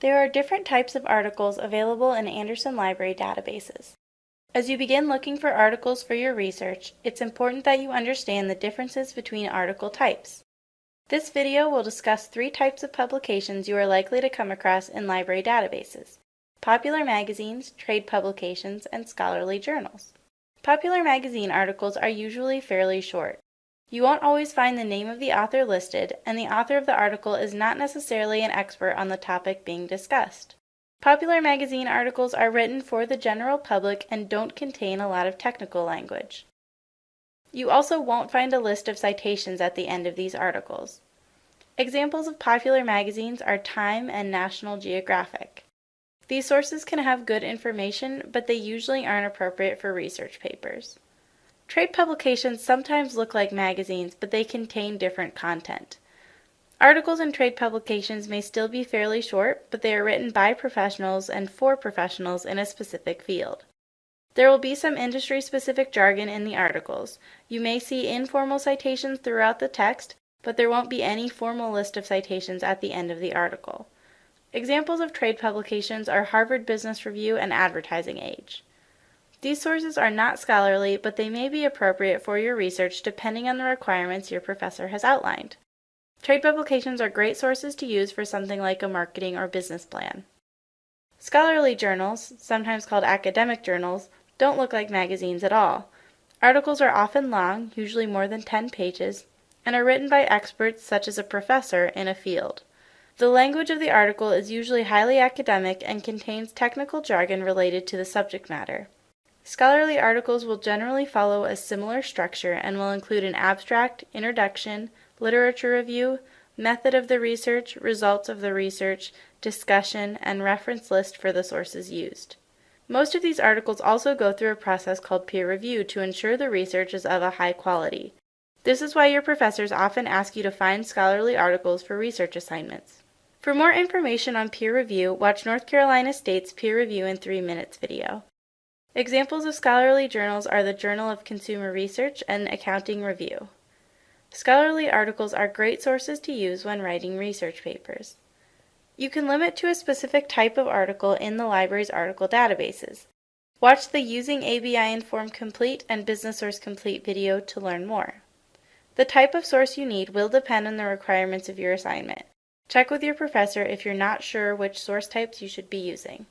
different types of articles available in Anderson Library databases. As you begin looking for articles for your research, it's important that you understand the differences between article types. This video will discuss three types of publications you are likely to come across in library databases popular magazines, trade publications, and scholarly journals. Popular magazine articles are usually fairly short. You won't always find the name of the author listed, and the author of the article is not necessarily an expert on the topic being discussed. Popular magazine articles are written for the general public and don't contain a lot of technical language. You also won't find a list of citations at the end of these articles. Examples of popular magazines are Time and National Geographic. These sources can have good information, but they usually aren't appropriate for research papers. Trade publications sometimes look like magazines, but they contain different content. Articles in trade publications may still be fairly short, but they are written by professionals and for professionals in a specific field. There will be some industry specific jargon in the articles. You may see informal citations throughout the text, but there won't be any formal list of citations at the end of the article. Examples of trade publications are Harvard Business Review and Advertising Age. These sources are not scholarly, but they may be appropriate for your research depending on the requirements your professor has outlined. Trade publications are great sources to use for something like a marketing or business plan. Scholarly journals, sometimes called academic journals, don't look like magazines at all. Articles are often long, usually more than 10 pages, and are written by experts such as a professor in a field. The language of the article is usually highly academic and contains technical jargon related to the subject matter. Scholarly articles will generally follow a similar structure and will include an abstract, introduction, literature review, method of the research, results of the research, discussion, and reference list for the sources used. Most of these articles also go through a process called peer review to ensure the research is of a high quality. This is why your professors often ask you to find scholarly articles for research assignments. For more information on peer review, watch North Carolina State's Peer Review in 3 Minutes video. Examples of scholarly journals are the Journal of Consumer Research and Accounting Review. Scholarly articles are great sources to use when writing research papers. You can limit to a specific type of article in the library's article databases. Watch the Using ABI Inform Complete and Business Source Complete video to learn more. The type of source you need will depend on the requirements of your assignment. Check with your professor if you're not sure which source types you should be using.